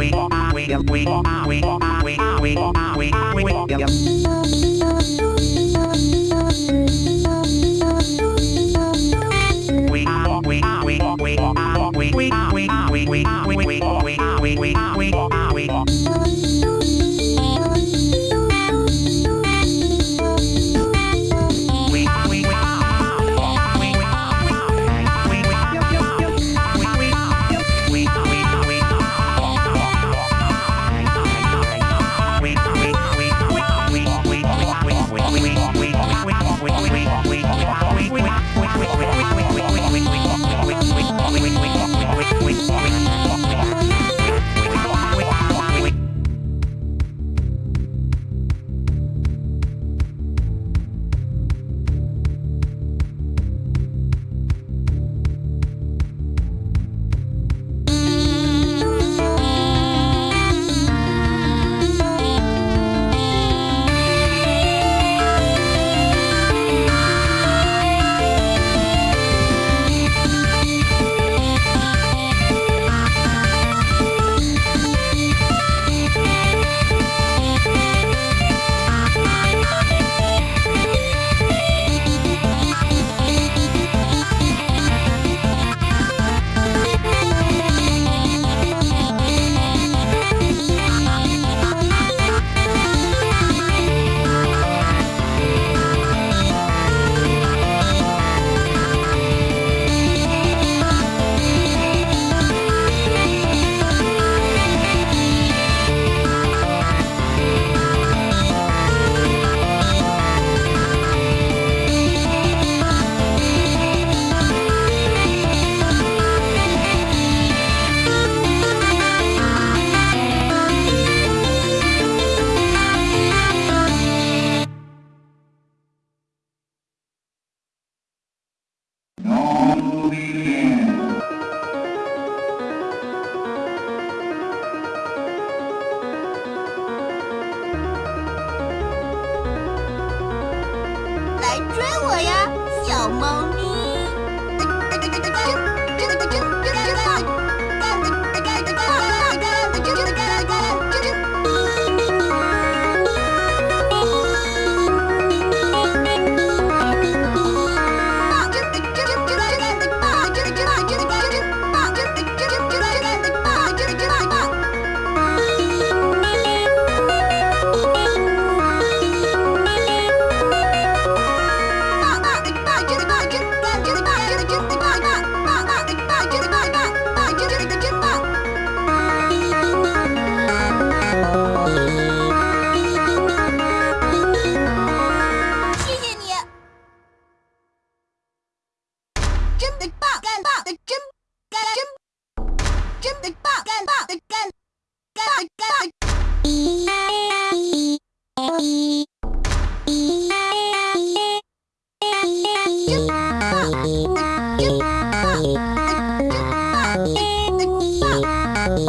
we we we we we we we we we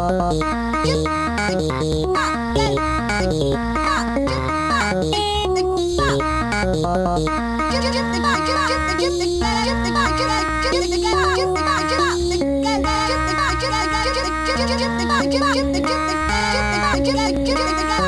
Get out, get out, get out.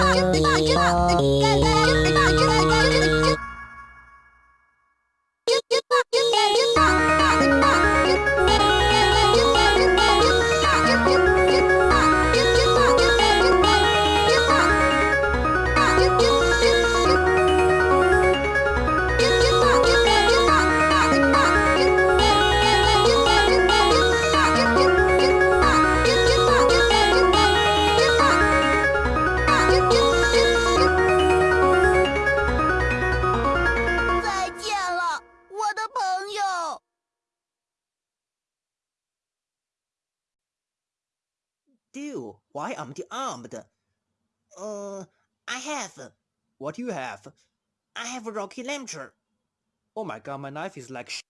Why aren't you armed? Uh, I have. What do you have? I have a rocket launcher. Oh my god, my knife is like sh-